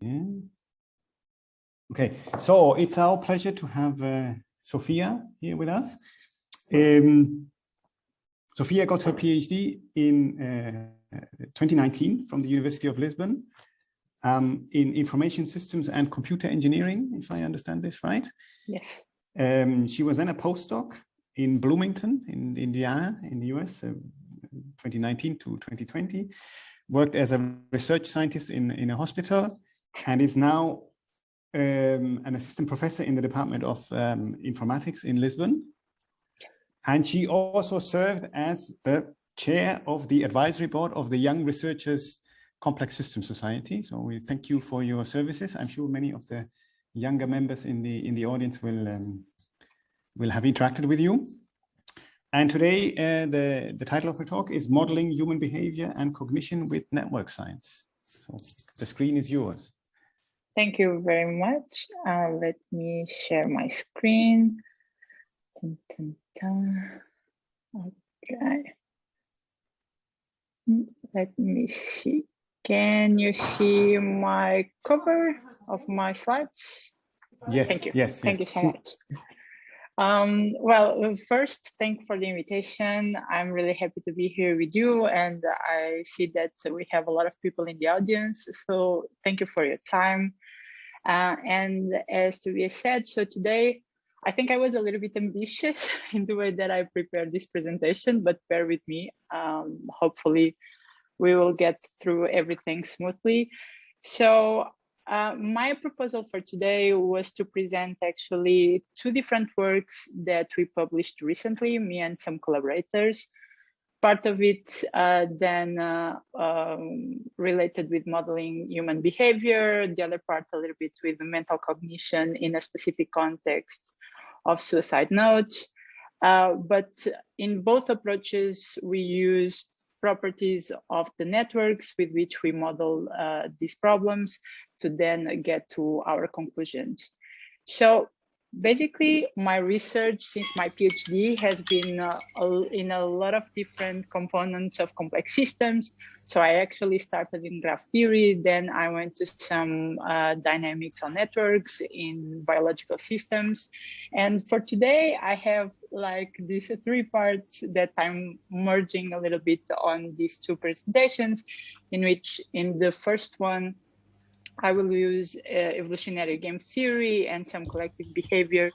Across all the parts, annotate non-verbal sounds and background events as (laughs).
Yeah. Okay, so it's our pleasure to have uh, Sophia here with us. Um, Sophia got her PhD in uh, 2019 from the University of Lisbon um, in information systems and computer engineering, if I understand this right. Yes. Um, she was then a postdoc in Bloomington in Indiana in the US, uh, 2019 to 2020, worked as a research scientist in, in a hospital and is now um, an assistant professor in the Department of um, Informatics in Lisbon. And she also served as the chair of the advisory board of the Young Researchers Complex System Society. So we thank you for your services. I'm sure many of the younger members in the in the audience will um, will have interacted with you. And today, uh, the, the title of her talk is Modeling Human Behavior and Cognition with Network Science. So the screen is yours. Thank you very much. Uh, let me share my screen. Dun, dun, dun. Okay. Let me see. Can you see my cover of my slides? Yes. Thank you. Yes. Thank yes. you so much. Um, well, first, thank for the invitation. I'm really happy to be here with you, and I see that we have a lot of people in the audience. So thank you for your time. Uh, and as Tobias said, so today, I think I was a little bit ambitious (laughs) in the way that I prepared this presentation, but bear with me. Um, hopefully, we will get through everything smoothly. So uh, my proposal for today was to present actually two different works that we published recently, me and some collaborators. Part of it uh, then uh, um, related with modeling human behavior, the other part a little bit with the mental cognition in a specific context of suicide notes. Uh, but in both approaches, we used properties of the networks with which we model uh, these problems to then get to our conclusions. So basically my research since my PhD has been uh, in a lot of different components of complex systems. So I actually started in graph theory, then I went to some uh, dynamics on networks in biological systems. And for today, I have like these three parts that I'm merging a little bit on these two presentations, in which in the first one, I will use uh, evolutionary game theory and some collective behavior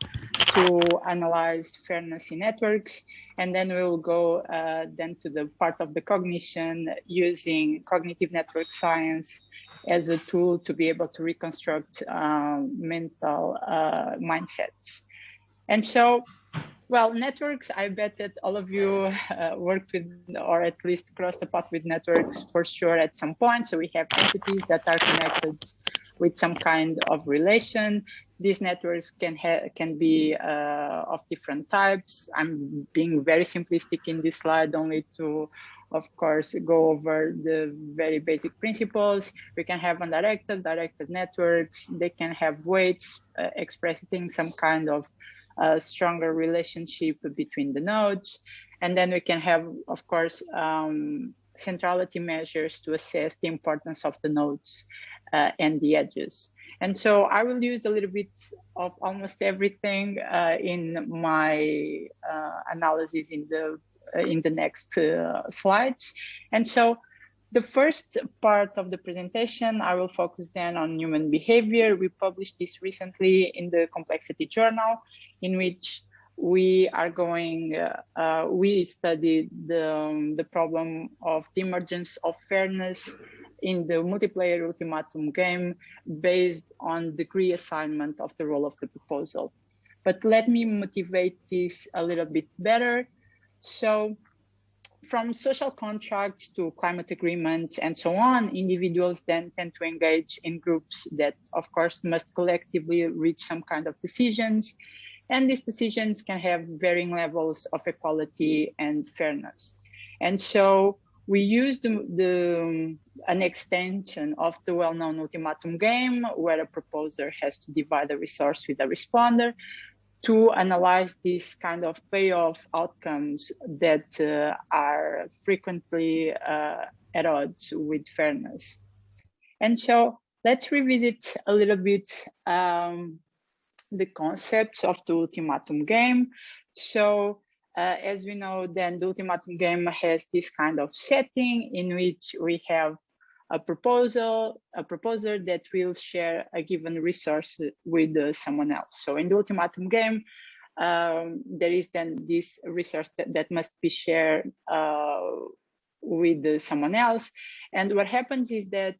to analyze fairness in networks. And then we will go uh, then to the part of the cognition using cognitive network science as a tool to be able to reconstruct um, mental uh, mindsets. And so well, networks, I bet that all of you uh, worked with, or at least crossed the path with networks for sure at some point. So we have entities that are connected with some kind of relation. These networks can, can be uh, of different types. I'm being very simplistic in this slide only to, of course, go over the very basic principles. We can have undirected, directed networks. They can have weights uh, expressing some kind of a stronger relationship between the nodes. And then we can have, of course, um, centrality measures to assess the importance of the nodes uh, and the edges. And so I will use a little bit of almost everything uh, in my uh, analysis in the uh, in the next uh, slides. And so the first part of the presentation, I will focus then on human behavior. We published this recently in the Complexity Journal, in which we are going, uh, uh, we studied the, um, the problem of the emergence of fairness in the multiplayer ultimatum game based on degree assignment of the role of the proposal. But let me motivate this a little bit better. So from social contracts to climate agreements and so on, individuals then tend to engage in groups that, of course, must collectively reach some kind of decisions and these decisions can have varying levels of equality and fairness. And so we used the, the, an extension of the well-known ultimatum game where a proposer has to divide a resource with a responder to analyze these kind of payoff outcomes that uh, are frequently uh, at odds with fairness. And so let's revisit a little bit um, the concepts of the ultimatum game. So uh, as we know, then the ultimatum game has this kind of setting in which we have a proposal, a proposer that will share a given resource with uh, someone else. So in the ultimatum game, um, there is then this resource that, that must be shared uh, with uh, someone else. And what happens is that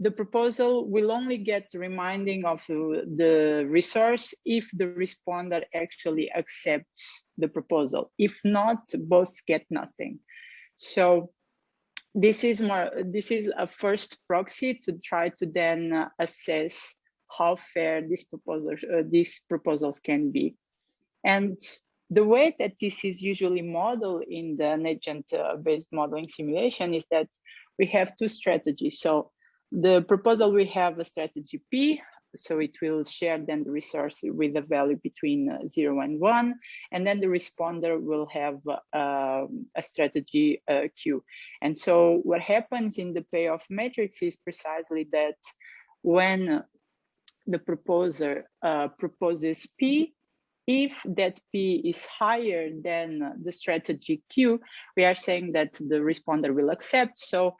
the proposal will only get reminding of the resource if the responder actually accepts the proposal. If not, both get nothing. So this is more this is a first proxy to try to then uh, assess how fair these proposals uh, these proposals can be. And the way that this is usually modeled in the agent uh, based modeling simulation is that we have two strategies. So the proposal we have a strategy p so it will share then the resource with a value between uh, zero and one, and then the responder will have uh, a strategy uh, Q. And so what happens in the payoff matrix is precisely that when the proposer uh, proposes P, if that P is higher than the strategy Q, we are saying that the responder will accept. So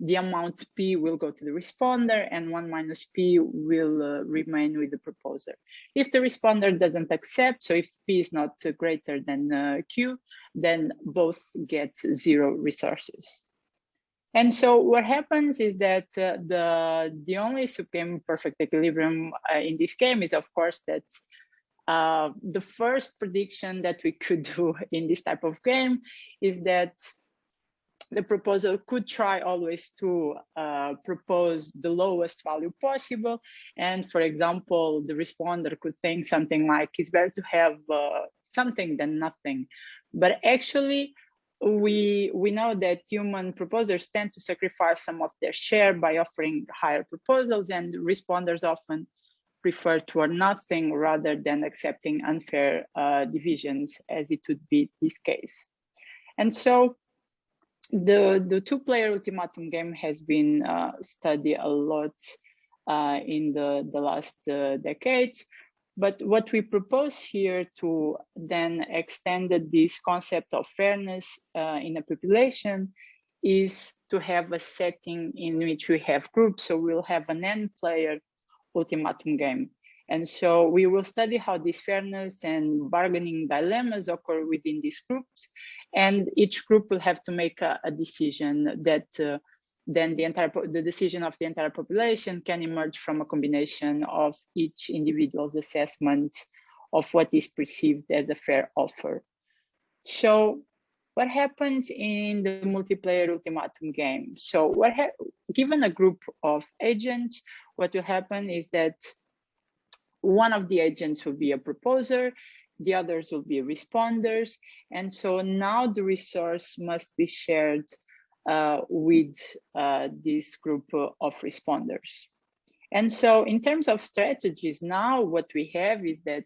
the amount P will go to the responder and one minus P will uh, remain with the proposer. If the responder doesn't accept, so if P is not uh, greater than uh, Q, then both get zero resources. And so what happens is that uh, the, the only subgame perfect equilibrium uh, in this game is of course that uh, the first prediction that we could (laughs) do in this type of game is that the proposal could try always to uh, propose the lowest value possible. And for example, the responder could think something like, it's better to have uh, something than nothing. But actually, we, we know that human proposers tend to sacrifice some of their share by offering higher proposals and responders often prefer to or nothing rather than accepting unfair uh, divisions as it would be this case. And so the the two player ultimatum game has been uh, studied a lot uh, in the the last uh, decades. But what we propose here to then extend this concept of fairness uh, in a population is to have a setting in which we have groups. So we'll have an n player ultimatum game and so we will study how this fairness and bargaining dilemmas occur within these groups. And each group will have to make a, a decision that uh, then the entire the decision of the entire population can emerge from a combination of each individual's assessment of what is perceived as a fair offer. So what happens in the multiplayer ultimatum game? So what given a group of agents, what will happen is that one of the agents will be a proposer, the others will be responders. And so now the resource must be shared uh, with uh, this group of responders. And so in terms of strategies, now what we have is that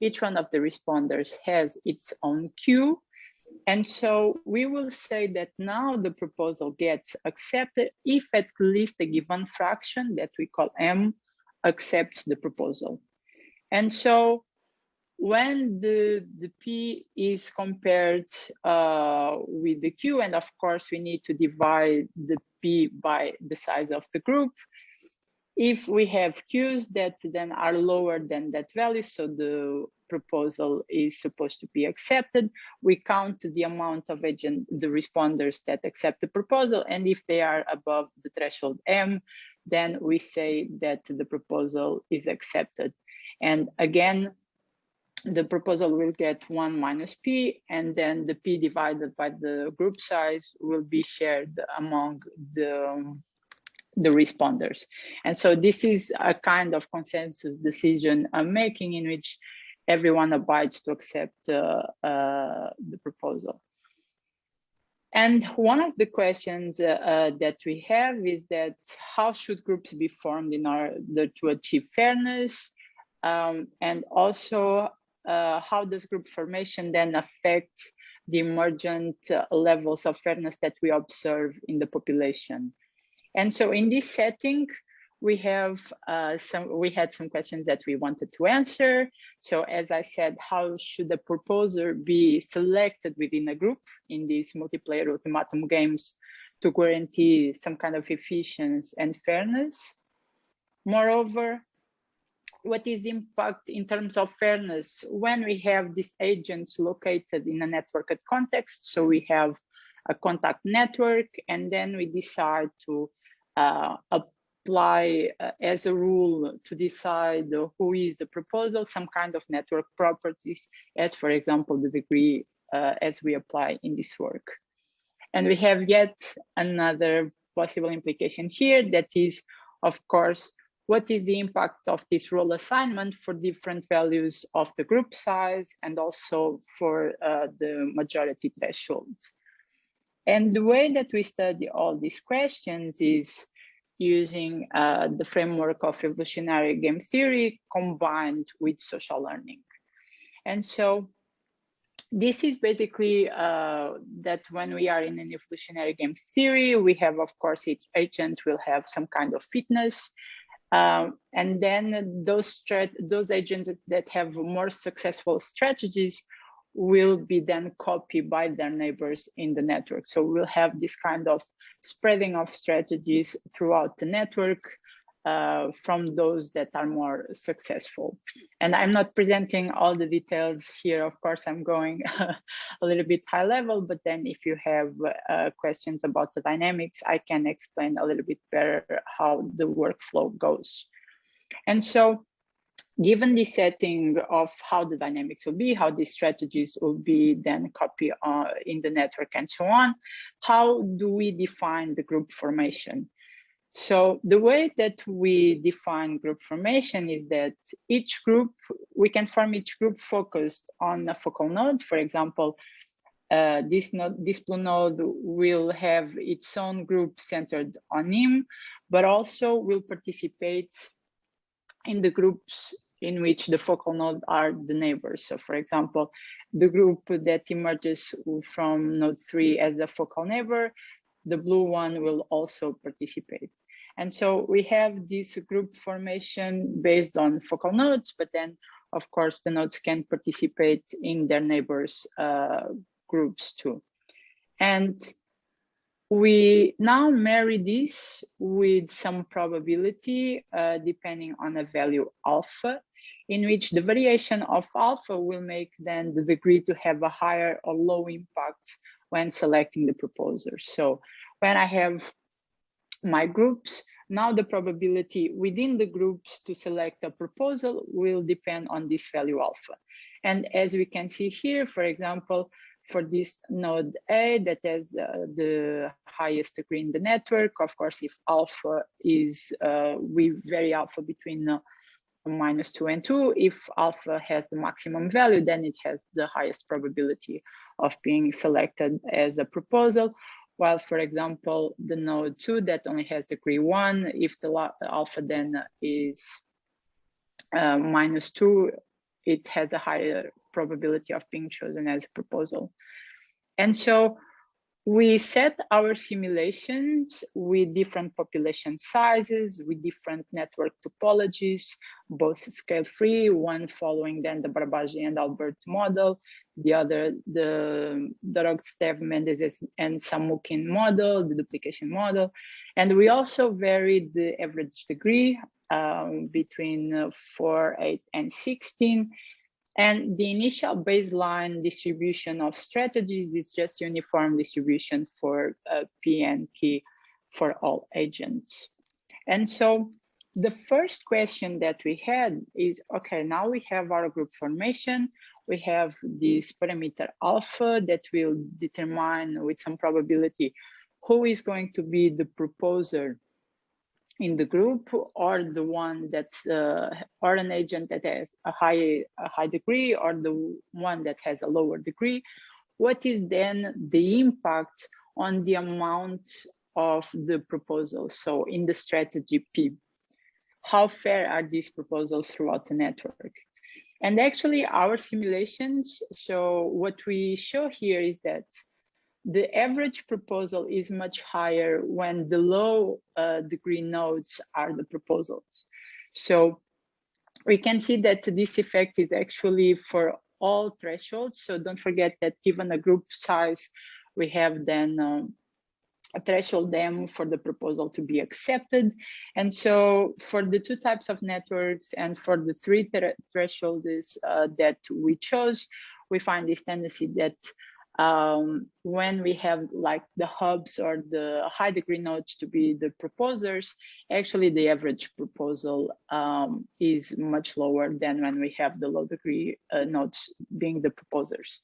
each one of the responders has its own Q. And so we will say that now the proposal gets accepted if at least a given fraction that we call M accepts the proposal. And so when the, the P is compared uh, with the Q, and of course we need to divide the P by the size of the group, if we have Qs that then are lower than that value, so the proposal is supposed to be accepted, we count the amount of agent, the responders that accept the proposal, and if they are above the threshold M, then we say that the proposal is accepted. And again, the proposal will get one minus P and then the P divided by the group size will be shared among the, the responders. And so this is a kind of consensus decision i'm making in which everyone abides to accept uh, uh, the proposal. And one of the questions uh, uh, that we have is that how should groups be formed in order to achieve fairness? Um, and also uh, how does group formation then affect the emergent uh, levels of fairness that we observe in the population. And so in this setting, we have uh, some, we had some questions that we wanted to answer. So as I said, how should the proposer be selected within a group in these multiplayer ultimatum games to guarantee some kind of efficiency and fairness? Moreover, what is the impact in terms of fairness when we have these agents located in a networked context? So we have a contact network, and then we decide to uh, apply uh, as a rule to decide who is the proposal, some kind of network properties, as for example, the degree uh, as we apply in this work. And we have yet another possible implication here that is, of course, what is the impact of this role assignment for different values of the group size and also for uh, the majority thresholds. And the way that we study all these questions is using uh, the framework of evolutionary game theory combined with social learning. And so this is basically uh, that when we are in an evolutionary game theory, we have, of course, each agent will have some kind of fitness. Um, and then those, those agents that have more successful strategies will be then copied by their neighbors in the network. So we'll have this kind of spreading of strategies throughout the network uh, from those that are more successful. And I'm not presenting all the details here. Of course, I'm going (laughs) a little bit high level, but then if you have uh, questions about the dynamics, I can explain a little bit better how the workflow goes. And so given the setting of how the dynamics will be, how these strategies will be then copied uh, in the network and so on, how do we define the group formation? So the way that we define group formation is that each group, we can form each group focused on a focal node. For example, uh, this node, this blue node will have its own group centered on him, but also will participate in the groups in which the focal node are the neighbors. So for example, the group that emerges from node three as a focal neighbor, the blue one will also participate. And so we have this group formation based on focal nodes, but then of course the nodes can participate in their neighbors uh, groups too. And we now marry this with some probability uh, depending on a value alpha in which the variation of alpha will make then the degree to have a higher or low impact when selecting the proposer. So when I have my groups, now the probability within the groups to select a proposal will depend on this value alpha. And as we can see here, for example, for this node A that has uh, the highest degree in the network, of course, if alpha is, uh, we vary alpha between uh, minus two and two. If alpha has the maximum value, then it has the highest probability of being selected as a proposal. While, for example, the node two that only has degree one, if the alpha then is uh, minus two, it has a higher probability of being chosen as a proposal. And so we set our simulations with different population sizes, with different network topologies, both scale-free, one following then the Barabási and Albert model, the other, the Dorogovtsev, Mendes and Samukhin model, the duplication model. And we also varied the average degree um, between uh, 4, 8, and 16, and the initial baseline distribution of strategies is just uniform distribution for uh, P and P for all agents. And so the first question that we had is, okay, now we have our group formation. We have this parameter alpha that will determine with some probability who is going to be the proposer in the group or the one that uh, or an agent that has a high a high degree or the one that has a lower degree. What is then the impact on the amount of the proposals so in the strategy p how fair are these proposals throughout the network? And actually our simulations so what we show here is that the average proposal is much higher when the low uh, degree nodes are the proposals. So we can see that this effect is actually for all thresholds. So don't forget that given a group size, we have then um, a threshold them for the proposal to be accepted. And so for the two types of networks and for the three thresholds uh, that we chose, we find this tendency that um, when we have like the hubs or the high degree nodes to be the proposers, actually the average proposal um, is much lower than when we have the low degree uh, nodes being the proposers.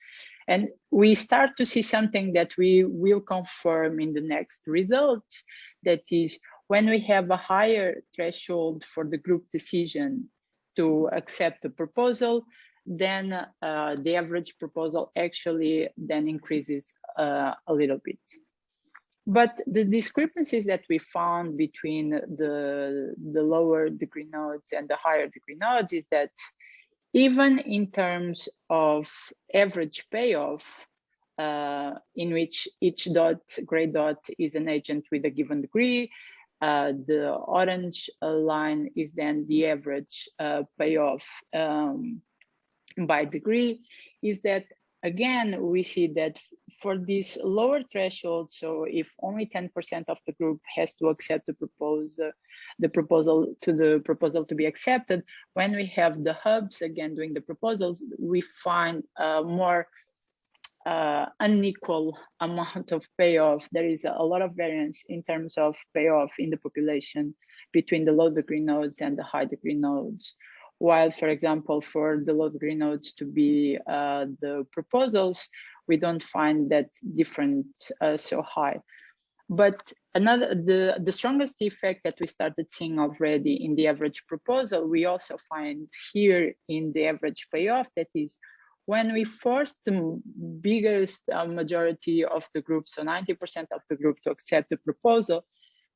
And we start to see something that we will confirm in the next results, that is when we have a higher threshold for the group decision to accept the proposal, then uh, the average proposal actually then increases uh, a little bit. But the discrepancies that we found between the, the lower degree nodes and the higher degree nodes is that even in terms of average payoff, uh, in which each dot, gray dot is an agent with a given degree, uh, the orange line is then the average uh, payoff um, by degree is that again we see that for this lower threshold so if only 10 percent of the group has to accept the proposal the proposal to the proposal to be accepted when we have the hubs again doing the proposals we find a more uh, unequal amount of payoff. There is a lot of variance in terms of payoff in the population between the low degree nodes and the high degree nodes while, for example, for the low degree nodes to be uh, the proposals, we don't find that different uh, so high. But another, the, the strongest effect that we started seeing already in the average proposal, we also find here in the average payoff, that is when we force the biggest uh, majority of the group, so 90% of the group to accept the proposal,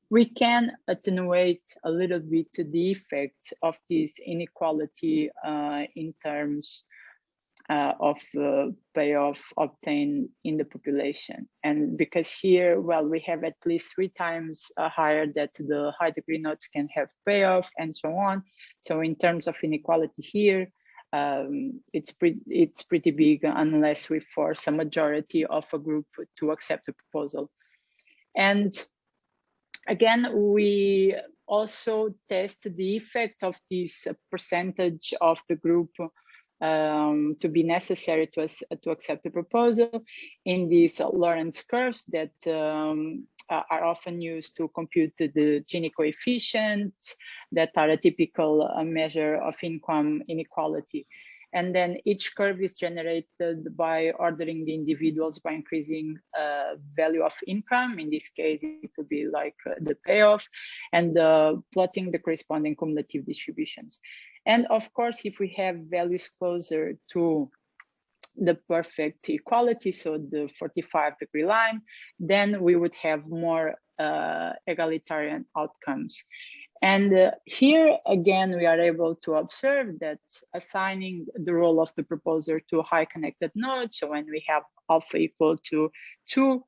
we can attenuate a little bit the effect of this inequality uh, in terms uh, of uh, payoff obtained in the population. And because here, well, we have at least three times uh, higher that the high degree nodes can have payoff and so on. So in terms of inequality here, um, it's pretty it's pretty big unless we force a majority of a group to accept the proposal. And again, we also test the effect of this percentage of the group um, to be necessary to, to accept the proposal in these Lorenz curves that um, are often used to compute the Gini coefficients that are a typical uh, measure of income inequality. And then each curve is generated by ordering the individuals by increasing uh, value of income. In this case, it would be like uh, the payoff and uh, plotting the corresponding cumulative distributions. And of course, if we have values closer to the perfect equality, so the 45 degree line, then we would have more uh, egalitarian outcomes. And uh, here again, we are able to observe that assigning the role of the proposer to a high connected node, so when we have alpha equal to two,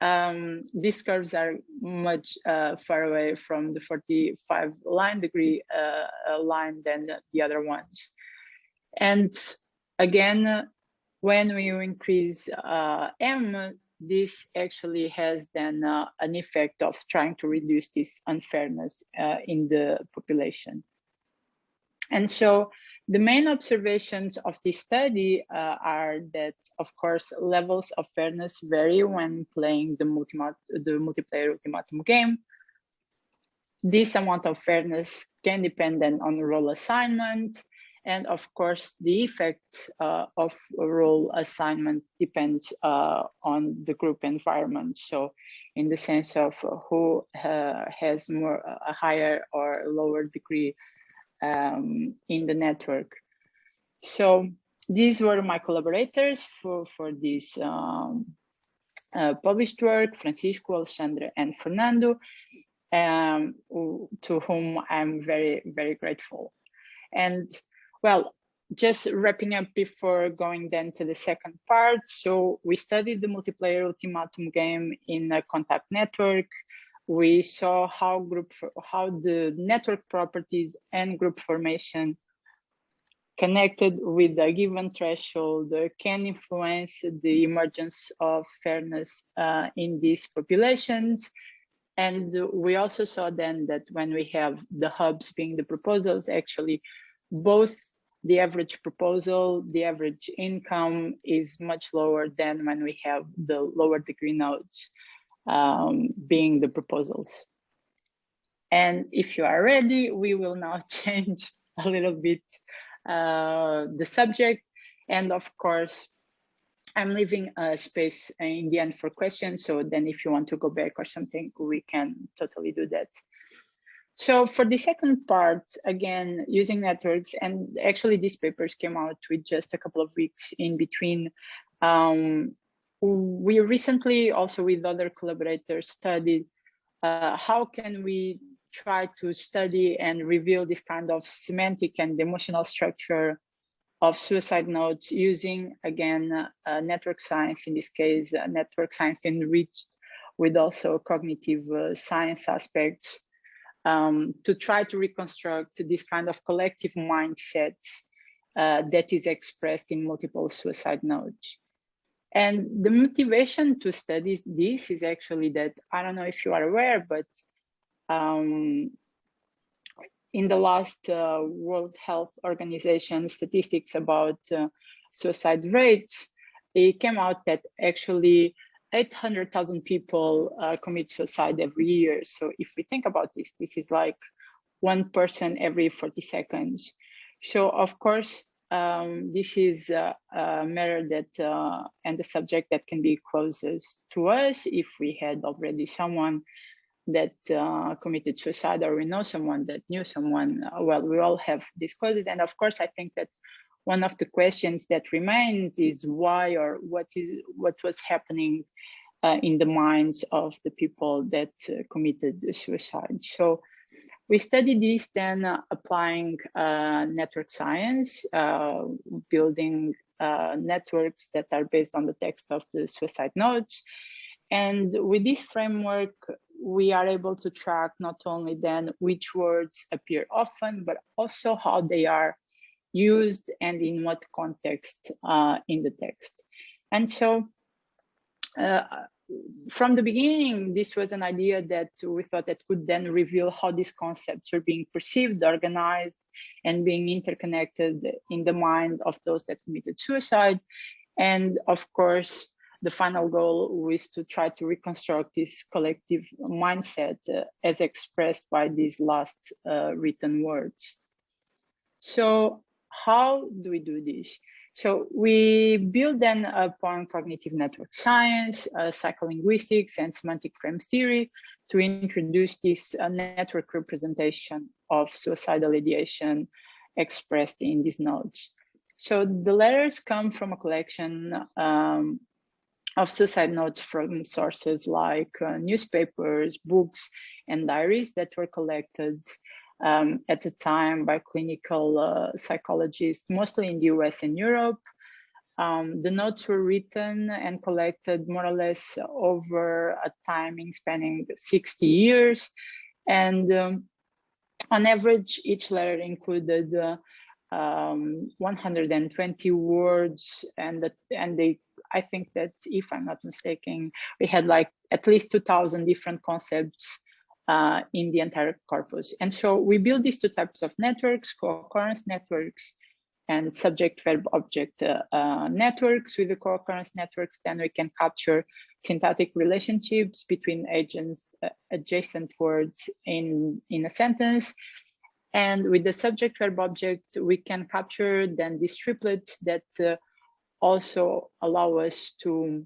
um, these curves are much uh, far away from the 45 line degree uh, uh line than the other ones. And again, when we increase uh, M, this actually has then uh, an effect of trying to reduce this unfairness uh, in the population. And so the main observations of this study uh, are that, of course, levels of fairness vary when playing the, multi the multiplayer ultimatum game. This amount of fairness can depend then on role assignment, and of course, the effect uh, of role assignment depends uh, on the group environment. So in the sense of who uh, has more a higher or lower degree um, in the network. So these were my collaborators for, for this um, uh, published work, Francisco, Alexandre, and Fernando, um, to whom I'm very, very grateful. And well, just wrapping up before going then to the second part. So we studied the multiplayer ultimatum game in a contact network. We saw how group how the network properties and group formation connected with a given threshold can influence the emergence of fairness uh, in these populations. And we also saw then that when we have the hubs being the proposals, actually both the average proposal, the average income is much lower than when we have the lower degree nodes um, being the proposals. And if you are ready, we will now (laughs) change a little bit uh, the subject. And of course, I'm leaving a space in the end for questions. So then if you want to go back or something, we can totally do that. So for the second part, again, using networks, and actually these papers came out with just a couple of weeks in between. Um, we recently also with other collaborators studied uh, how can we try to study and reveal this kind of semantic and emotional structure of suicide notes using, again, uh, network science, in this case, uh, network science enriched with also cognitive uh, science aspects um, to try to reconstruct this kind of collective mindset uh, that is expressed in multiple suicide notes. And the motivation to study this is actually that, I don't know if you are aware, but um, in the last uh, World Health Organization statistics about uh, suicide rates, it came out that actually 800,000 people uh, commit suicide every year. So if we think about this, this is like one person every 40 seconds. So of course, um, this is a, a matter that uh, and the subject that can be closest to us if we had already someone that uh, committed suicide or we know someone that knew someone. Uh, well, we all have these causes. And of course, I think that one of the questions that remains is why or what is what was happening uh, in the minds of the people that uh, committed suicide. So we studied this then uh, applying uh, network science, uh, building uh, networks that are based on the text of the suicide notes. And with this framework, we are able to track not only then which words appear often, but also how they are used and in what context uh, in the text. And so uh, from the beginning, this was an idea that we thought that could then reveal how these concepts are being perceived, organized, and being interconnected in the mind of those that committed suicide. And of course, the final goal was to try to reconstruct this collective mindset uh, as expressed by these last uh, written words. So how do we do this? So we build then upon cognitive network science, uh, psycholinguistics, and semantic frame theory to introduce this uh, network representation of suicidal ideation expressed in these nodes. So the letters come from a collection um, of suicide notes from sources like uh, newspapers, books, and diaries that were collected um, at the time by clinical uh, psychologists, mostly in the US and Europe. Um, the notes were written and collected more or less over a timing spanning 60 years. And um, on average, each letter included uh, um, 120 words and and they I think that if I'm not mistaken, we had like at least 2000 different concepts uh, in the entire corpus. And so we build these two types of networks, co-occurrence networks and subject verb object uh, uh, networks. With the co-occurrence networks, then we can capture syntactic relationships between agents, uh, adjacent words in, in a sentence. And with the subject verb object, we can capture then these triplets that uh, also allow us to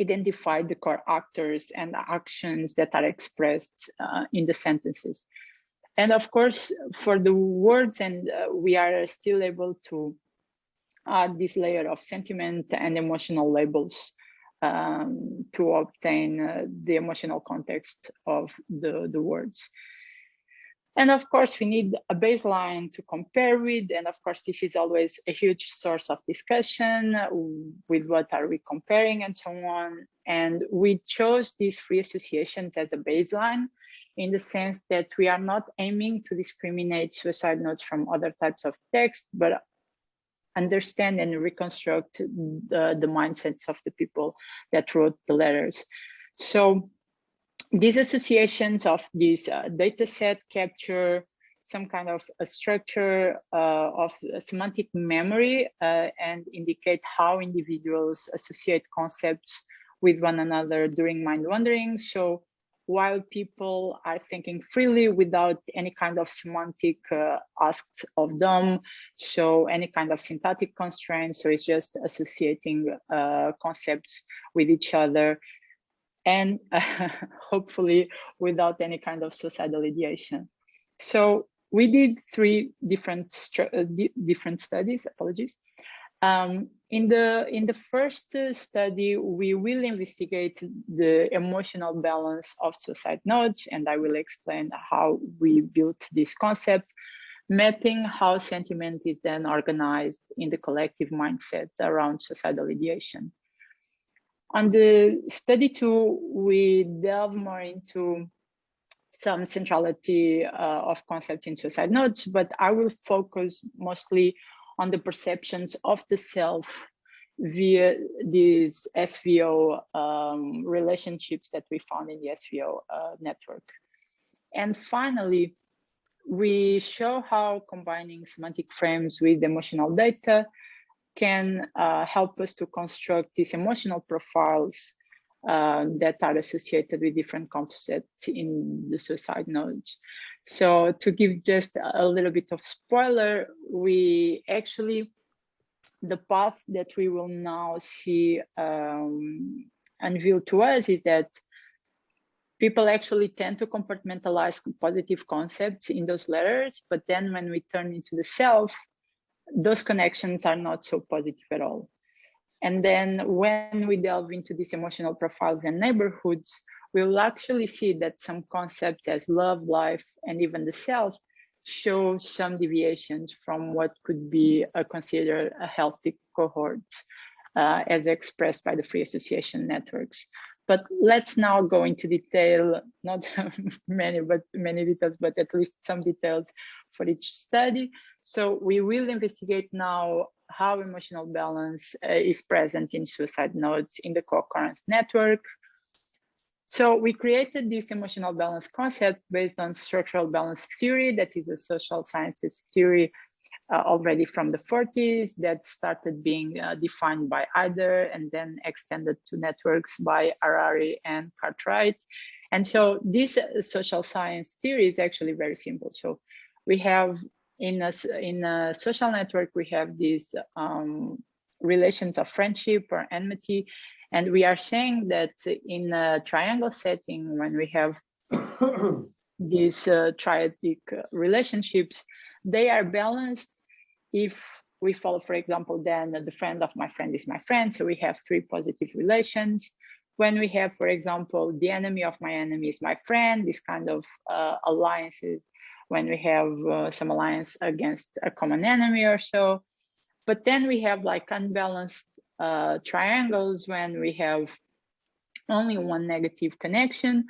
identify the core actors and actions that are expressed uh, in the sentences. And of course, for the words, and uh, we are still able to add this layer of sentiment and emotional labels um, to obtain uh, the emotional context of the, the words. And of course, we need a baseline to compare with. And of course, this is always a huge source of discussion uh, with what are we comparing and so on. And we chose these free associations as a baseline in the sense that we are not aiming to discriminate suicide notes from other types of text, but understand and reconstruct the, the mindsets of the people that wrote the letters. So these associations of this uh, data set capture some kind of a structure uh, of semantic memory uh, and indicate how individuals associate concepts with one another during mind wandering. So while people are thinking freely without any kind of semantic uh, asked of them, so any kind of syntactic constraints, so it's just associating uh, concepts with each other and uh, (laughs) hopefully without any kind of suicidal ideation. So we did three different uh, different studies, apologies. Um, in the in the first study, we will investigate the emotional balance of suicide nodes, and I will explain how we built this concept, mapping how sentiment is then organized in the collective mindset around suicidal ideation. On the study two, we delve more into some centrality uh, of concepts in suicide notes, but I will focus mostly on the perceptions of the self via these SVO um, relationships that we found in the SVO uh, network. And finally, we show how combining semantic frames with emotional data can uh, help us to construct these emotional profiles uh, that are associated with different concepts in the suicide nodes. So to give just a little bit of spoiler, we actually, the path that we will now see um, unveiled to us is that people actually tend to compartmentalize positive concepts in those letters, but then when we turn into the self, those connections are not so positive at all. And then when we delve into these emotional profiles and neighborhoods, we will actually see that some concepts as love, life, and even the self show some deviations from what could be a considered a healthy cohort uh, as expressed by the free association networks. But let's now go into detail, not (laughs) many, but many details, but at least some details for each study. So we will investigate now how emotional balance uh, is present in suicide nodes in the co-occurrence network. So we created this emotional balance concept based on structural balance theory, that is a social sciences theory uh, already from the 40s that started being uh, defined by Heider and then extended to networks by Harary and Cartwright. And so this uh, social science theory is actually very simple. So we have in a, in a social network, we have these um, relations of friendship or enmity. And we are saying that in a triangle setting, when we have (coughs) these uh, triadic relationships, they are balanced if we follow, for example, then the friend of my friend is my friend. So we have three positive relations. When we have, for example, the enemy of my enemy is my friend, this kind of uh, alliances when we have uh, some alliance against a common enemy or so. But then we have like unbalanced uh, triangles when we have only one negative connection.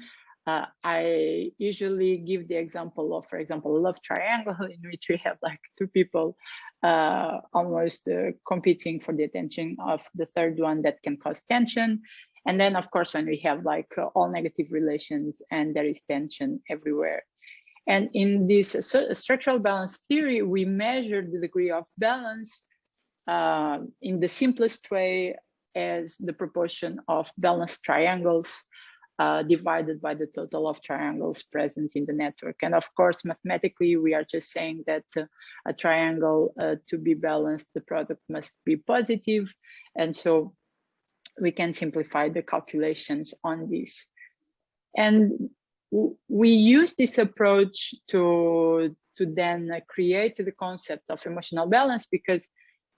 Uh, I usually give the example of, for example, love triangle (laughs) in which we have like two people uh, almost uh, competing for the attention of the third one that can cause tension. And then, of course, when we have like all negative relations and there is tension everywhere, and in this structural balance theory, we measure the degree of balance uh, in the simplest way as the proportion of balanced triangles uh, divided by the total of triangles present in the network. And of course, mathematically, we are just saying that uh, a triangle uh, to be balanced, the product must be positive. And so we can simplify the calculations on this. And we use this approach to to then create the concept of emotional balance because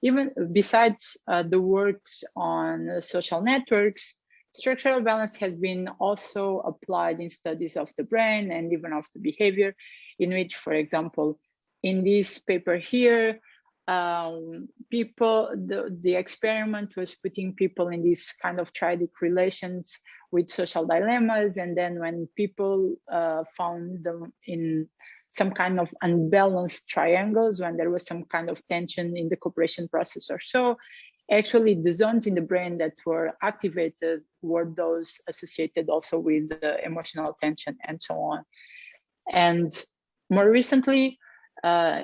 even besides uh, the works on social networks structural balance has been also applied in studies of the brain and even of the behavior in which, for example, in this paper here, um, people, the, the experiment was putting people in these kind of triadic relations with social dilemmas. And then when people uh, found them in some kind of unbalanced triangles, when there was some kind of tension in the cooperation process or so, actually the zones in the brain that were activated were those associated also with the emotional tension and so on. And more recently, uh,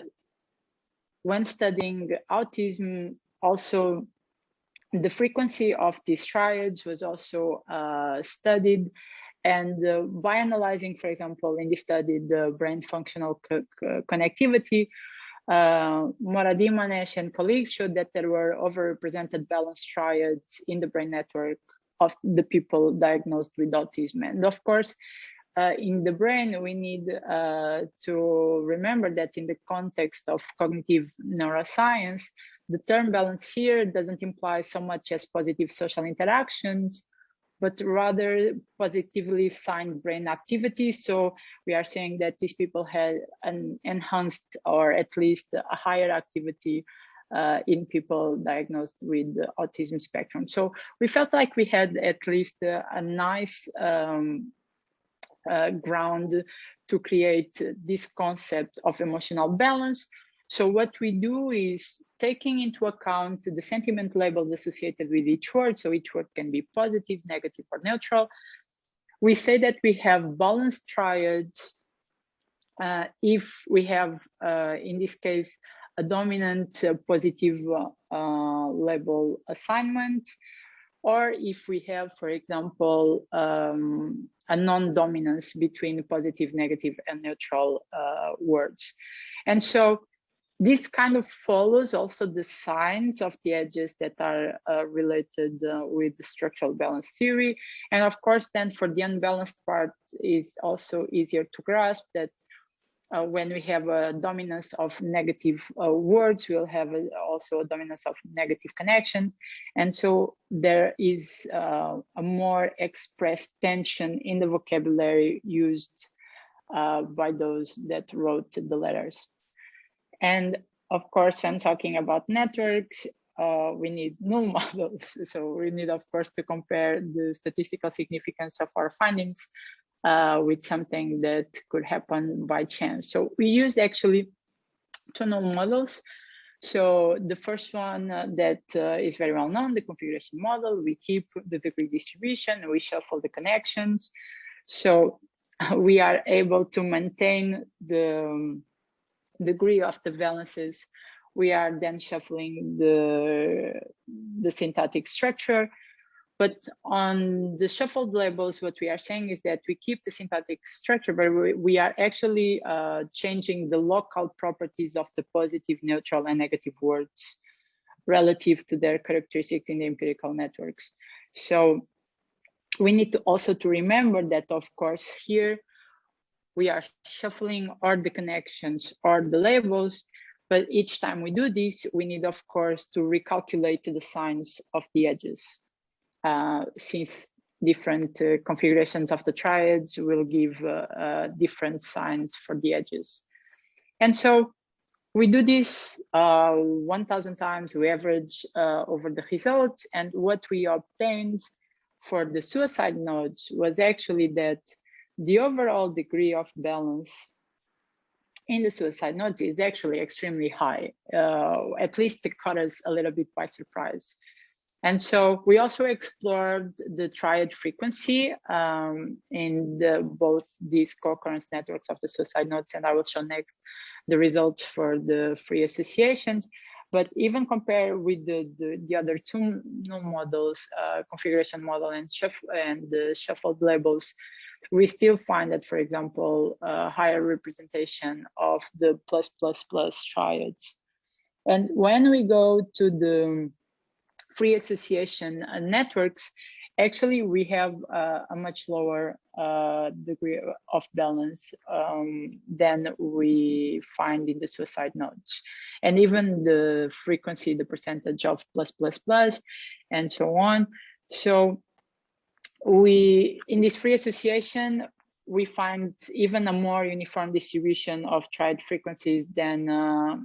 when studying autism, also the frequency of these triads was also uh, studied. And uh, by analyzing, for example, in this study, the brain functional co co connectivity, uh, Moradimanesh and colleagues showed that there were overrepresented balanced triads in the brain network of the people diagnosed with autism. And of course, uh, in the brain, we need uh, to remember that in the context of cognitive neuroscience, the term balance here doesn't imply so much as positive social interactions, but rather positively signed brain activity. So we are saying that these people had an enhanced or at least a higher activity uh, in people diagnosed with autism spectrum. So we felt like we had at least a, a nice um, uh, ground to create this concept of emotional balance. So what we do is taking into account the sentiment labels associated with each word. So each word can be positive, negative, or neutral. We say that we have balanced triads uh, if we have, uh, in this case, a dominant uh, positive uh, label assignment, or if we have, for example, um, a non-dominance between positive, negative, and neutral uh, words. And so this kind of follows also the signs of the edges that are uh, related uh, with the structural balance theory. And of course, then for the unbalanced part is also easier to grasp that uh, when we have a dominance of negative uh, words, we'll have a, also a dominance of negative connections. And so there is uh, a more expressed tension in the vocabulary used uh, by those that wrote the letters. And of course, when talking about networks, uh, we need null (laughs) models. So we need, of course, to compare the statistical significance of our findings uh, with something that could happen by chance. So we used actually two models. So the first one uh, that uh, is very well known, the configuration model, we keep the degree distribution, we shuffle the connections. So (laughs) we are able to maintain the um, degree of the valences. We are then shuffling the, the syntactic structure but on the shuffled labels, what we are saying is that we keep the syntactic structure, but we, are actually uh, changing the local properties of the positive, neutral, and negative words relative to their characteristics in the empirical networks. So we need to also to remember that, of course, here we are shuffling or the connections or the labels, but each time we do this, we need, of course, to recalculate the signs of the edges. Uh, since different uh, configurations of the triads will give uh, different signs for the edges. And so we do this 1,000 times, we average over the results, and what we obtained for the suicide nodes was actually that the overall degree of balance in the suicide nodes is actually extremely high. Uh, at least it caught us a little bit by surprise. And so we also explored the triad frequency um, in the, both these co-occurrence networks of the suicide nodes, and I will show next the results for the free associations. But even compare with the, the, the other two models, uh, configuration model and, shuffle, and the shuffled labels, we still find that, for example, a higher representation of the plus plus plus triads. And when we go to the free association uh, networks, actually we have uh, a much lower uh, degree of balance um, than we find in the suicide nodes. And even the frequency, the percentage of plus, plus, plus, and so on. So we, in this free association, we find even a more uniform distribution of triad frequencies than uh,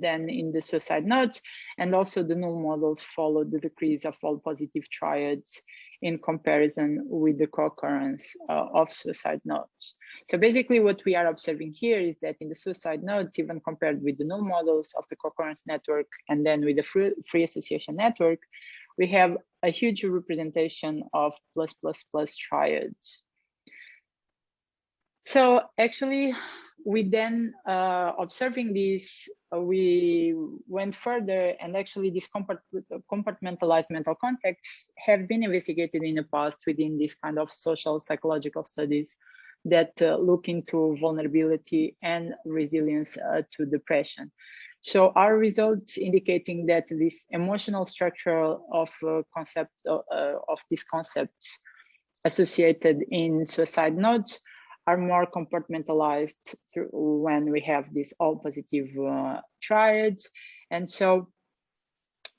than in the suicide nodes. And also the null models follow the decrease of all positive triads in comparison with the co-occurrence uh, of suicide nodes. So basically what we are observing here is that in the suicide nodes, even compared with the null models of the co-occurrence network and then with the free, free association network, we have a huge representation of plus plus plus triads. So actually, we then uh, observing this, uh, we went further and actually these compartmentalized mental contexts have been investigated in the past within this kind of social psychological studies that uh, look into vulnerability and resilience uh, to depression. So our results indicating that this emotional structure of uh, concept uh, of these concepts associated in suicide nodes are more compartmentalized when we have these all positive uh, triads. And so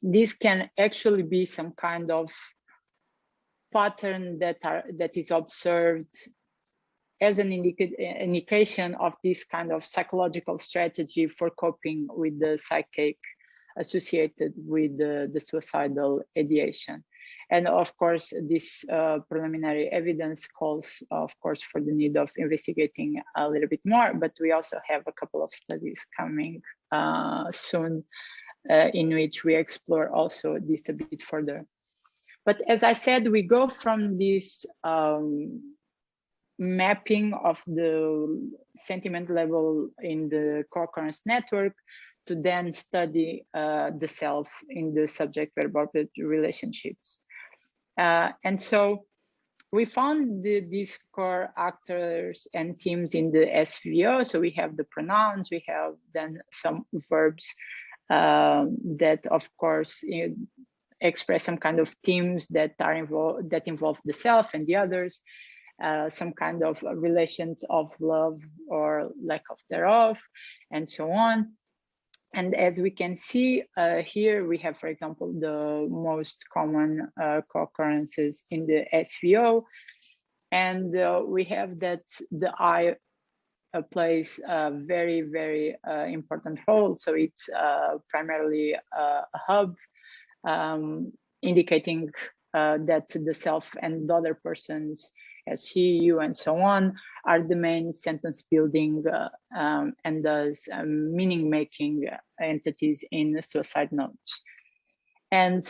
this can actually be some kind of pattern that are that is observed as an indica indication of this kind of psychological strategy for coping with the psychic associated with the, the suicidal ideation. And of course, this uh, preliminary evidence calls, of course, for the need of investigating a little bit more, but we also have a couple of studies coming uh, soon uh, in which we explore also this a bit further. But as I said, we go from this um, mapping of the sentiment level in the co-occurrence network to then study uh, the self in the subject verb object relationships. Uh, and so we found the, these core actors and teams in the SVO. So we have the pronouns, we have then some verbs um, that, of course, express some kind of themes that are involved that involve the self and the others. Uh, some kind of relations of love or lack of thereof, and so on. And as we can see uh, here, we have, for example, the most common uh, co-occurrences in the SVO. And uh, we have that the I uh, plays a very, very uh, important role. So it's uh, primarily a hub um, indicating that the self and the other persons as he, you, and so on are the main sentence building uh, um, and thus um, meaning making entities in suicide nodes. And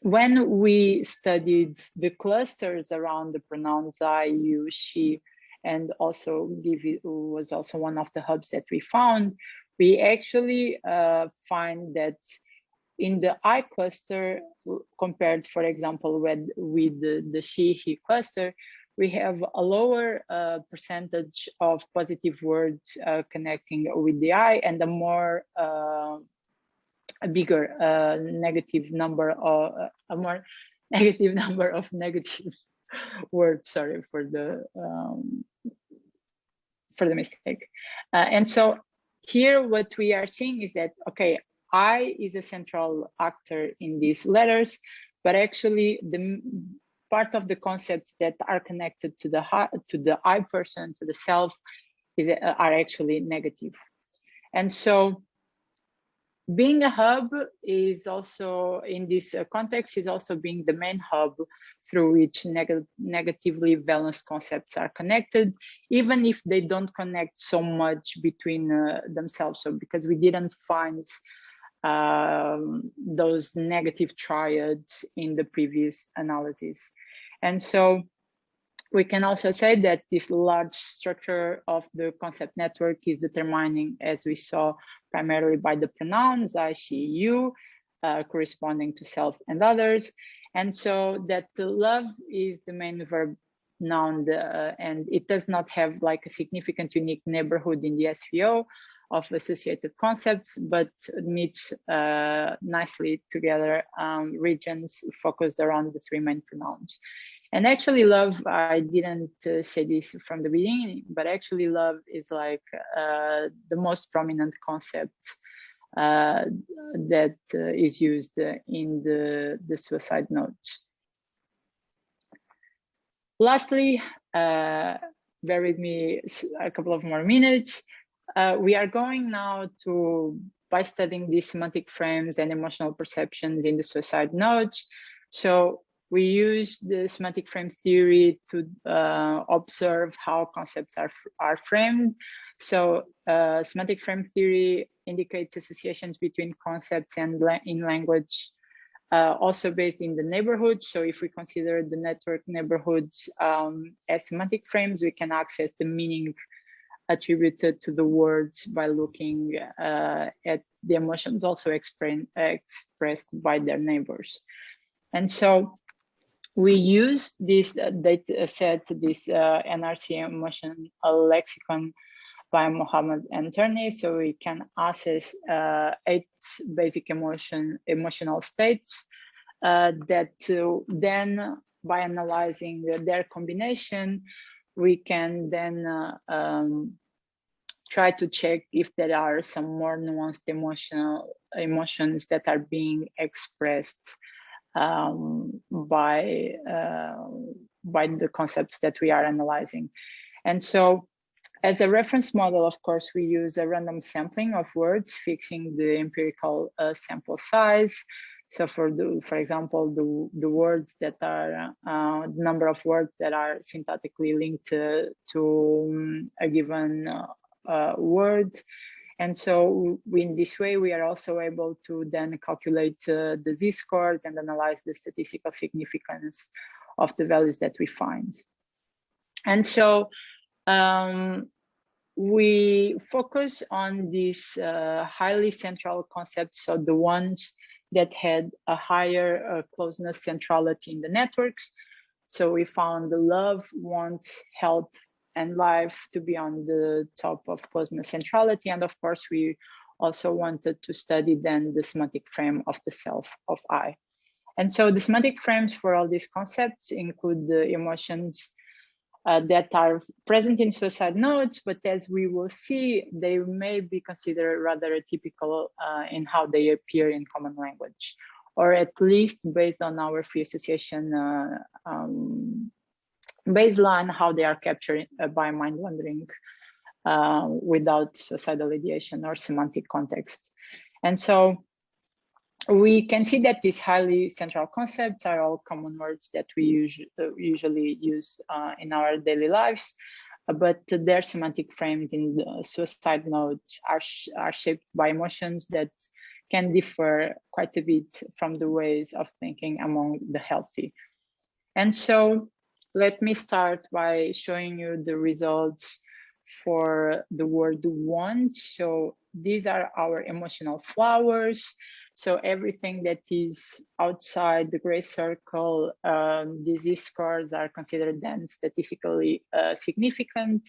when we studied the clusters around the pronouns I, you, she, and also give was also one of the hubs that we found, we actually uh, find that in the I cluster, compared, for example, with, with the, the she, he cluster, we have a lower uh, percentage of positive words uh, connecting with the I and a more, uh, a bigger uh, negative number of, uh, a more (laughs) negative number of negative (laughs) words, sorry for the, um, for the mistake. Uh, and so here what we are seeing is that, okay, I is a central actor in these letters, but actually the part of the concepts that are connected to the to the I person, to the self, is uh, are actually negative. And so being a hub is also in this uh, context is also being the main hub through which neg negatively balanced concepts are connected even if they don't connect so much between uh, themselves so because we didn't find um, those negative triads in the previous analysis. And so we can also say that this large structure of the concept network is determining, as we saw, primarily by the pronouns I, she, you, uh, corresponding to self and others. And so that love is the main verb noun uh, and it does not have like a significant unique neighborhood in the SVO, of associated concepts, but meets uh, nicely together um, regions focused around the three main pronouns. And actually love, I didn't uh, say this from the beginning, but actually love is like uh, the most prominent concept uh, that uh, is used in the, the suicide nodes. Lastly, uh, bear with me a couple of more minutes. Uh, we are going now to, by studying these semantic frames and emotional perceptions in the suicide notes. So we use the semantic frame theory to uh, observe how concepts are, are framed. So uh, semantic frame theory indicates associations between concepts and la in language uh, also based in the neighborhoods. So if we consider the network neighborhoods um, as semantic frames, we can access the meaning attributed to the words by looking uh, at the emotions also expressed by their neighbors. And so we use this uh, data set, this uh, NRC emotion lexicon by Mohammad and so we can assess uh, eight basic emotion emotional states uh, that uh, then by analyzing their combination, we can then uh, um, try to check if there are some more nuanced emotional emotions that are being expressed um, by uh, by the concepts that we are analyzing. And so as a reference model, of course, we use a random sampling of words, fixing the empirical uh, sample size. So for the, for example, the, the words that are, uh, the number of words that are syntactically linked to, to um, a given uh, uh, word. And so in this way, we are also able to then calculate uh, the z-scores and analyze the statistical significance of the values that we find. And so um, we focus on these uh, highly central concepts, so the ones that had a higher uh, closeness centrality in the networks. So we found the love, want, help, and life to be on the top of closeness centrality. And of course, we also wanted to study then the semantic frame of the self of I. And so the semantic frames for all these concepts include the emotions, uh, that are present in suicide notes, but as we will see, they may be considered rather atypical uh, in how they appear in common language, or at least based on our free association uh, um, baseline, how they are captured uh, by mind wandering uh, without suicidal ideation or semantic context. And so we can see that these highly central concepts are all common words that we uh, usually use uh, in our daily lives, uh, but their semantic frames in the suicide notes are, sh are shaped by emotions that can differ quite a bit from the ways of thinking among the healthy. And so let me start by showing you the results for the word want. So these are our emotional flowers. So everything that is outside the gray circle, um, disease scores are considered then statistically uh, significant.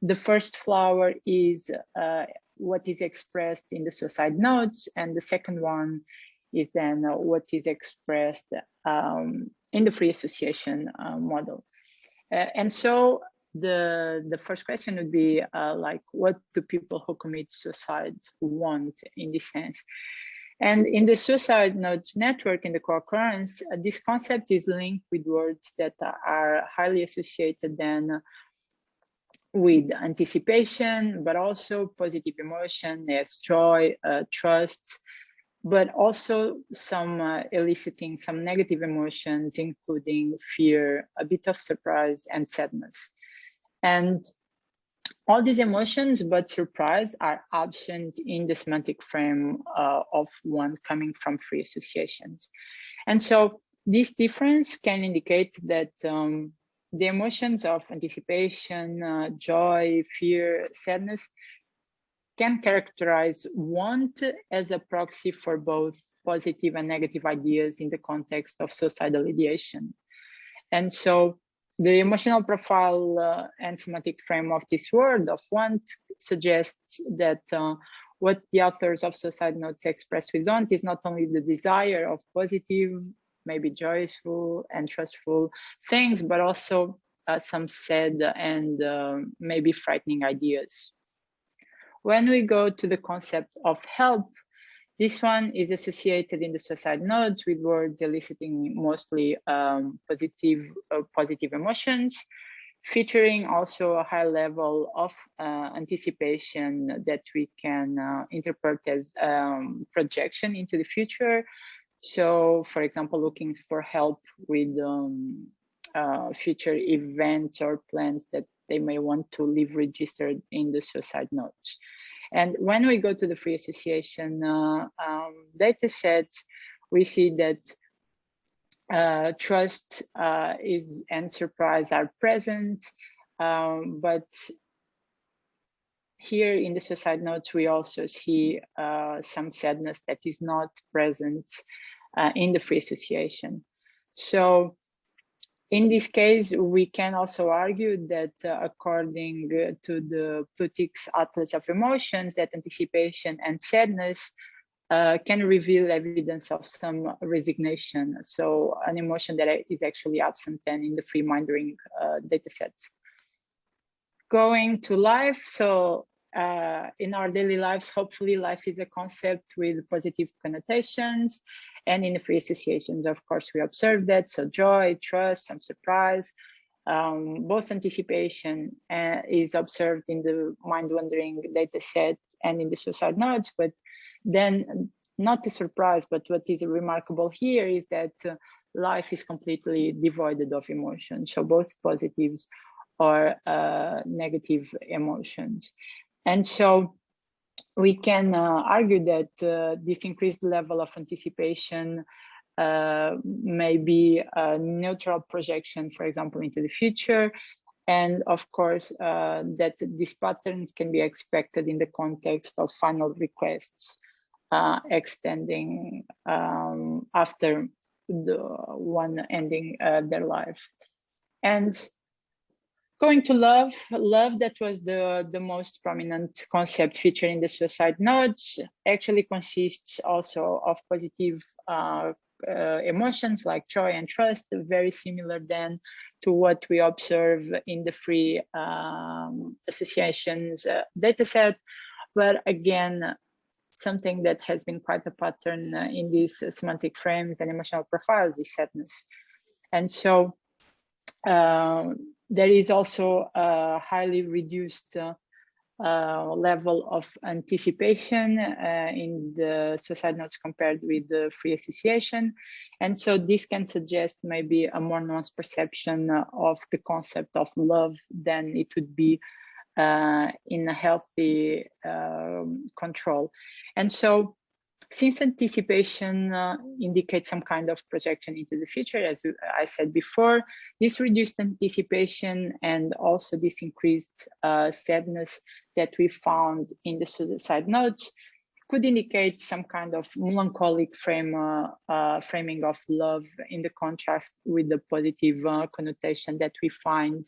The first flower is uh, what is expressed in the suicide notes, and the second one is then what is expressed um, in the free association uh, model. Uh, and so the the first question would be uh, like, what do people who commit suicide want in this sense? And in the suicide notes network in the co-occurrence, uh, this concept is linked with words that are highly associated then with anticipation, but also positive emotion as joy, uh, trust, but also some uh, eliciting some negative emotions, including fear, a bit of surprise and sadness. And all these emotions, but surprise, are absent in the semantic frame uh, of one coming from free associations. And so this difference can indicate that um, the emotions of anticipation, uh, joy, fear, sadness can characterize want as a proxy for both positive and negative ideas in the context of suicidal ideation. And so the emotional profile uh, and semantic frame of this word of want suggests that uh, what the authors of suicide notes express with want is not only the desire of positive, maybe joyful and trustful things, but also uh, some sad and uh, maybe frightening ideas. When we go to the concept of help, this one is associated in the suicide notes with words eliciting mostly um, positive, uh, positive emotions, featuring also a high level of uh, anticipation that we can uh, interpret as um, projection into the future. So, for example, looking for help with um, uh, future events or plans that they may want to leave registered in the suicide notes. And when we go to the free association uh, um, data set, we see that uh, trust uh, is and surprise are present, um, but here in the suicide notes, we also see uh, some sadness that is not present uh, in the free association. So in this case, we can also argue that uh, according to the Plutchik's Atlas of Emotions, that anticipation and sadness uh, can reveal evidence of some resignation. So an emotion that is actually absent then in the free mindering uh, data sets. Going to life, so uh, in our daily lives, hopefully life is a concept with positive connotations and in the free associations, of course, we observe that. So joy, trust, some surprise, um, both anticipation uh, is observed in the mind wandering data set and in the suicide notes, but then not the surprise, but what is remarkable here is that uh, life is completely devoid of emotion. So both positives or uh, negative emotions. And so we can uh, argue that uh, this increased level of anticipation uh, may be a neutral projection, for example, into the future. And of course, that these patterns can be expected in the context of final requests extending um, after the one ending their life. And Going to love, love that was the, the most prominent concept featured in the suicide notes actually consists also of positive uh, uh, emotions like joy and trust, very similar then to what we observe in the free um, associations uh, dataset. But again, something that has been quite a pattern uh, in these semantic frames and emotional profiles is sadness. And so uh, there is also a highly reduced uh, uh, level of anticipation uh, in the suicide notes compared with the free association. And so this can suggest maybe a more nuanced perception of the concept of love than it would be uh, in a healthy um, control. And so since anticipation uh, indicates some kind of projection into the future, as I said before, this reduced anticipation and also this increased uh, sadness that we found in the suicide notes could indicate some kind of melancholic frame uh, uh framing of love in the contrast with the positive uh, connotation that we find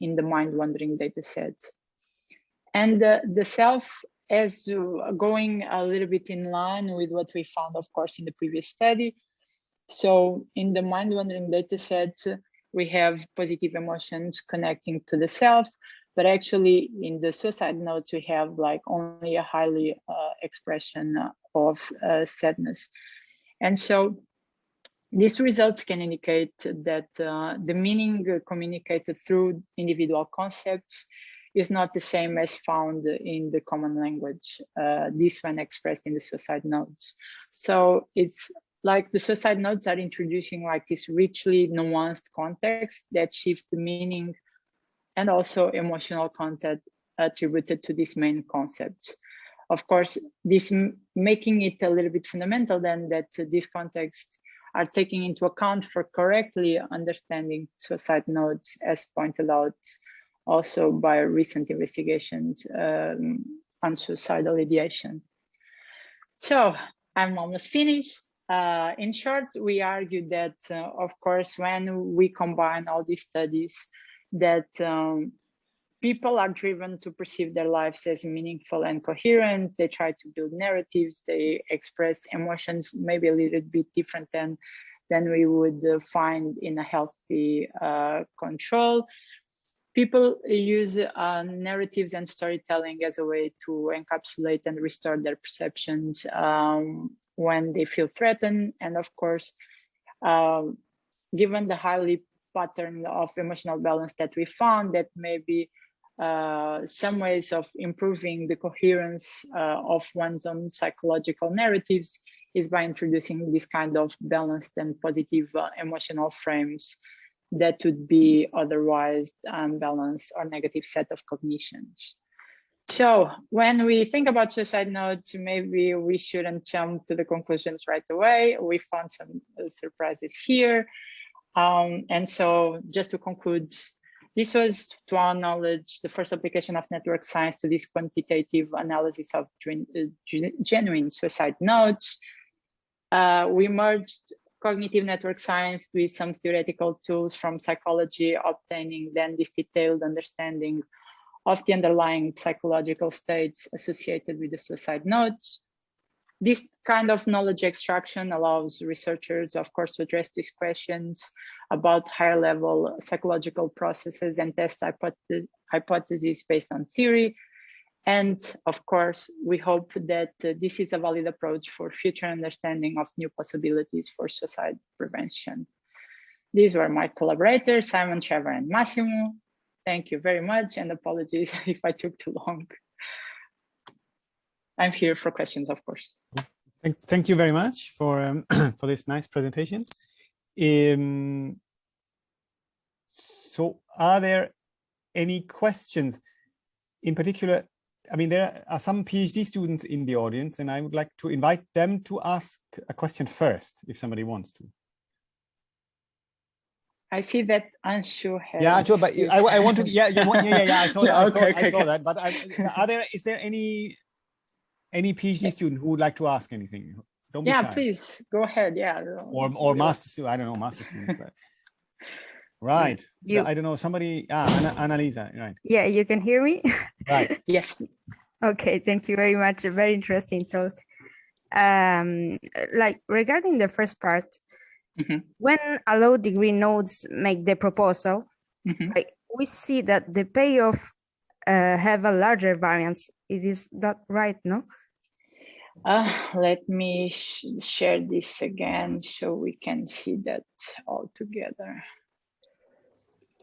in the mind wandering data set. And the self as going a little bit in line with what we found, of course, in the previous study. So in the mind wandering data set, we have positive emotions connecting to the self, but actually in the suicide notes, we have like only a highly uh, expression of uh, sadness. And so these results can indicate that uh, the meaning communicated through individual concepts is not the same as found in the common language, uh, this one expressed in the suicide notes. So it's like the suicide notes are introducing like this richly nuanced context that shift the meaning and also emotional content attributed to these main concepts. Of course, this making it a little bit fundamental then that these contexts are taking into account for correctly understanding suicide notes as pointed out also by recent investigations um, on suicidal ideation. So I'm almost finished. Uh, in short, we argue that, uh, of course, when we combine all these studies, that um, people are driven to perceive their lives as meaningful and coherent. They try to build narratives. They express emotions maybe a little bit different than, than we would uh, find in a healthy uh, control people use uh, narratives and storytelling as a way to encapsulate and restore their perceptions um, when they feel threatened. And of course, uh, given the highly pattern of emotional balance that we found that maybe uh, some ways of improving the coherence uh, of one's own psychological narratives is by introducing this kind of balanced and positive uh, emotional frames that would be otherwise unbalanced or negative set of cognitions. So when we think about suicide notes, maybe we shouldn't jump to the conclusions right away. We found some uh, surprises here. Um, and so just to conclude, this was, to our knowledge, the first application of network science to this quantitative analysis of uh, genuine suicide notes. Uh, we merged cognitive network science with some theoretical tools from psychology, obtaining then this detailed understanding of the underlying psychological states associated with the suicide notes. This kind of knowledge extraction allows researchers, of course, to address these questions about higher level psychological processes and test hypotheses based on theory. And of course, we hope that uh, this is a valid approach for future understanding of new possibilities for suicide prevention. These were my collaborators, Simon, Trevor, and Massimo. Thank you very much, and apologies (laughs) if I took too long. I'm here for questions, of course. Thank, thank you very much for um, (clears throat) for this nice presentation. Um, so, are there any questions? In particular, I mean, there are some PhD students in the audience, and I would like to invite them to ask a question first, if somebody wants to. I see that Anshu has. Yeah, sure, but I, I want to. Yeah, yeah, yeah, yeah. I saw (laughs) that. I saw, okay, I saw that. But I, are there? Is there any any PhD student who would like to ask anything? Don't be yeah, please go ahead. Yeah. Or or master student. I don't know, master students. But... Right. You, I don't know. Somebody. Ah, Ana, Annalisa. Right. Yeah, you can hear me. Right. (laughs) yes. Okay. Thank you very much. A very interesting talk. Um, like regarding the first part, mm -hmm. when a low degree nodes make the proposal, mm -hmm. like we see that the payoff uh, have a larger variance. It is that right? No. Uh, let me sh share this again so we can see that all together.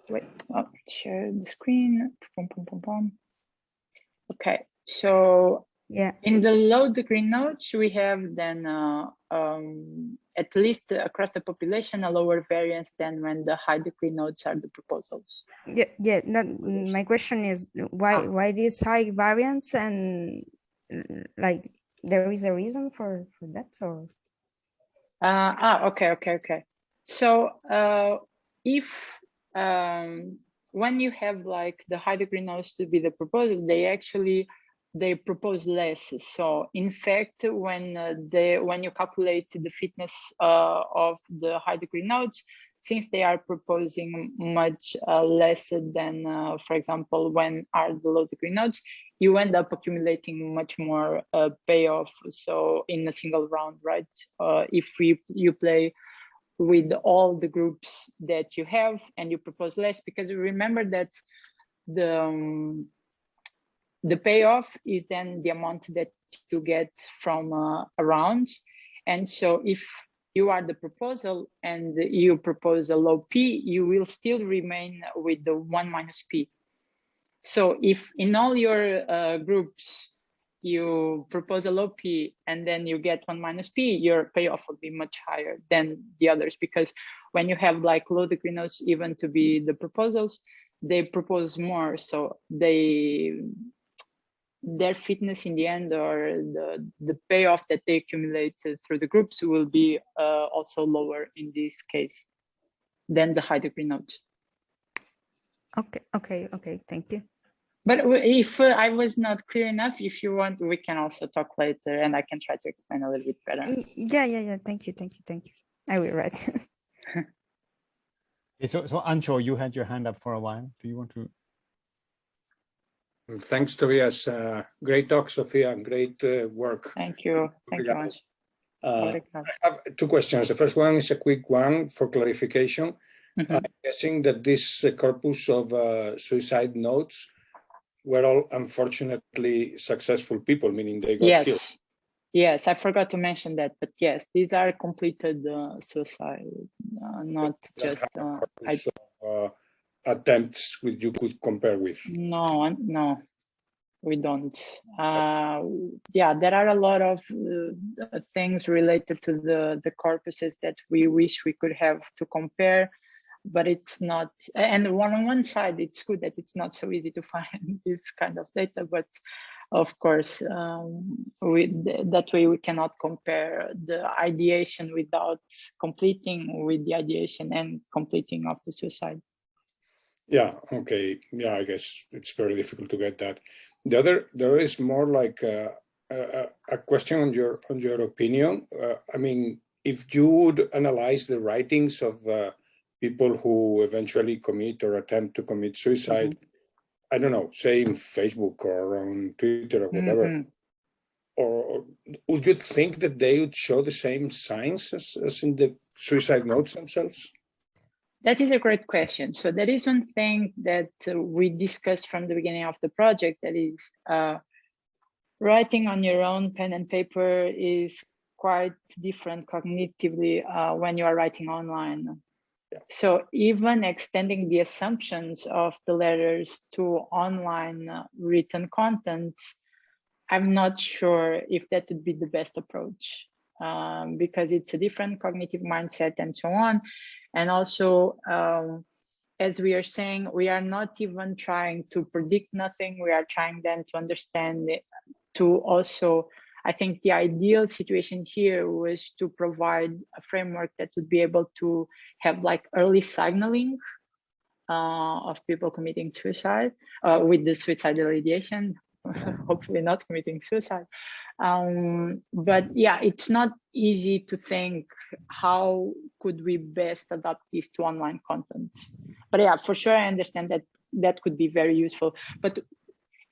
Wait, oh, share the screen. Boom, boom, boom, boom. Okay, so yeah, in the low degree nodes, we have then uh, um, at least across the population a lower variance than when the high degree nodes are the proposals. Yeah, yeah. That, my question is why ah. why this high variance and like there is a reason for for that or? Uh, ah, okay, okay, okay. So uh, if um, when you have like the high degree nodes to be the proposal, they actually they propose less. So in fact, when uh, they when you calculate the fitness uh, of the high degree nodes, since they are proposing much uh, less than, uh, for example, when are the low degree nodes, you end up accumulating much more uh, payoff. So in a single round, right? Uh, if we, you play with all the groups that you have and you propose less, because you remember that the um, the payoff is then the amount that you get from uh, a round. And so if you are the proposal and you propose a low P, you will still remain with the one minus P. So if in all your uh, groups, you propose a low P and then you get one minus P, your payoff will be much higher than the others because when you have like low degree nodes even to be the proposals, they propose more. So they their fitness in the end or the, the payoff that they accumulate through the groups will be uh, also lower in this case than the high degree nodes. Okay, okay, okay, thank you. But if uh, I was not clear enough, if you want, we can also talk later and I can try to explain a little bit better. Yeah, yeah, yeah, thank you, thank you, thank you. I will write. (laughs) so, so Ancho, you had your hand up for a while. Do you want to Thanks, Tobias. Uh, great talk, Sophia. Great uh, work. Thank you. Thank you much. Uh, I have two questions. The first one is a quick one for clarification. Mm -hmm. I'm guessing that this uh, corpus of uh, suicide notes were all unfortunately successful people, meaning they got yes. killed. Yes, I forgot to mention that, but yes, these are completed uh, suicide, uh, not just uh, I, uh, attempts which you could compare with. No, no, we don't. Uh, yeah, there are a lot of uh, things related to the the corpuses that we wish we could have to compare, but it's not. And one on one side, it's good that it's not so easy to (laughs) find this kind of data, but of course, um, that way we cannot compare the ideation without completing with the ideation and completing of the suicide. Yeah, okay. Yeah, I guess it's very difficult to get that. The other, there is more like a, a, a question on your on your opinion. Uh, I mean, if you would analyze the writings of uh, people who eventually commit or attempt to commit suicide, mm -hmm. I don't know, say in Facebook or on Twitter or whatever, mm -hmm. or would you think that they would show the same signs as, as in the suicide notes themselves? That is a great question. So that is one thing that uh, we discussed from the beginning of the project, that is uh, writing on your own pen and paper is quite different cognitively uh, when you are writing online. So even extending the assumptions of the letters to online uh, written content, I'm not sure if that would be the best approach um, because it's a different cognitive mindset and so on. And also, um, as we are saying, we are not even trying to predict nothing. We are trying then to understand, it, to also I think the ideal situation here was to provide a framework that would be able to have like early signaling uh, of people committing suicide uh, with the suicidal ideation, (laughs) hopefully not committing suicide. Um, but yeah, it's not easy to think how could we best adapt this to online content. But yeah, for sure, I understand that that could be very useful. But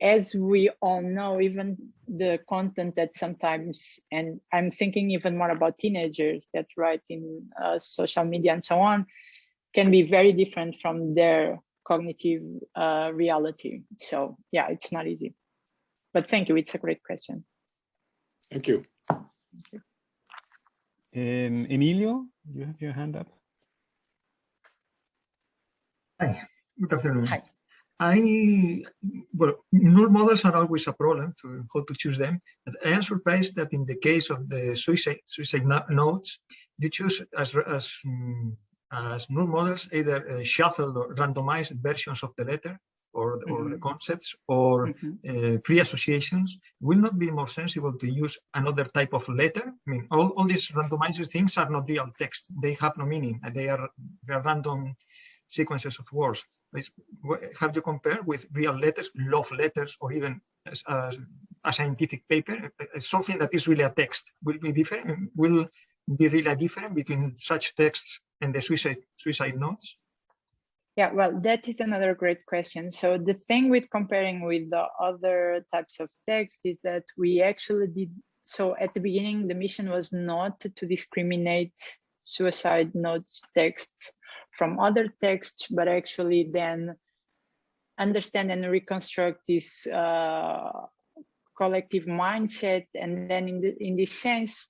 as we all know, even the content that sometimes, and I'm thinking even more about teenagers that write in uh, social media and so on, can be very different from their cognitive uh, reality. So yeah, it's not easy. But thank you, it's a great question. Thank you. Thank you. Um, Emilio, you have your hand up. Hi, good afternoon. Hi. I, well, null models are always a problem to how to choose them. But I am surprised that in the case of the suicide, suicide notes, you choose as, as, um, as null models either uh, shuffled or randomized versions of the letter or, mm -hmm. or the mm-hmm. concepts or mm -hmm. uh, free associations. Will not be more sensible to use another type of letter? I mean, all, all these randomized things are not real text. They have no meaning. They are, they are random sequences of words have you compared with real letters, love letters, or even as, a scientific paper, uh, uh, something that is really a text will be different, will be really different between such texts and the suicide, suicide notes? Yeah, well, that is another great question. So the thing with comparing with the other types of text is that we actually did, so at the beginning, the mission was not to discriminate suicide notes texts from other texts, but actually then understand and reconstruct this uh, collective mindset. And then in, the, in this sense,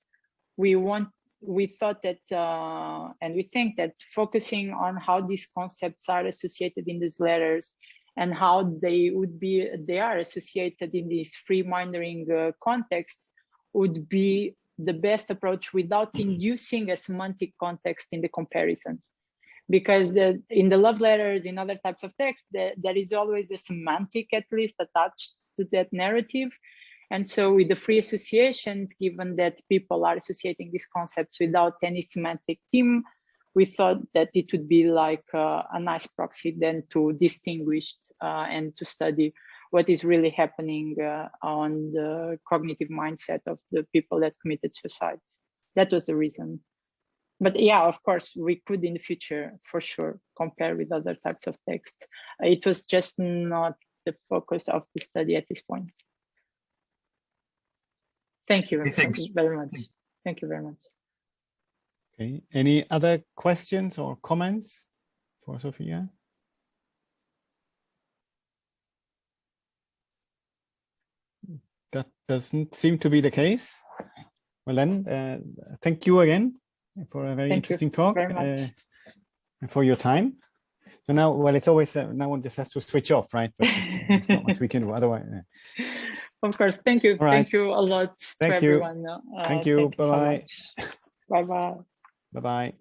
we want we thought that uh, and we think that focusing on how these concepts are associated in these letters and how they would be they are associated in this free mindering uh, context would be the best approach without inducing a semantic context in the comparison because the, in the love letters, in other types of text, the, there is always a semantic at least attached to that narrative. And so with the free associations, given that people are associating these concepts without any semantic theme, we thought that it would be like uh, a nice proxy then to distinguish uh, and to study what is really happening uh, on the cognitive mindset of the people that committed suicide. That was the reason but yeah, of course, we could in the future for sure compare with other types of text. It was just not the focus of the study at this point. Thank you, Thank you very much. Thank you very much. Okay, any other questions or comments for Sophia? That doesn't seem to be the case. well then, uh, thank you again for a very Thank interesting talk very uh, and for your time. So now, well, it's always uh, now one just has to switch off, right? But it's, it's not much we can do otherwise. uh, (laughs) Of course, thank you. All Thank you a lot Thank to you. everyone. Uh, Thank you. so Bye-bye. much.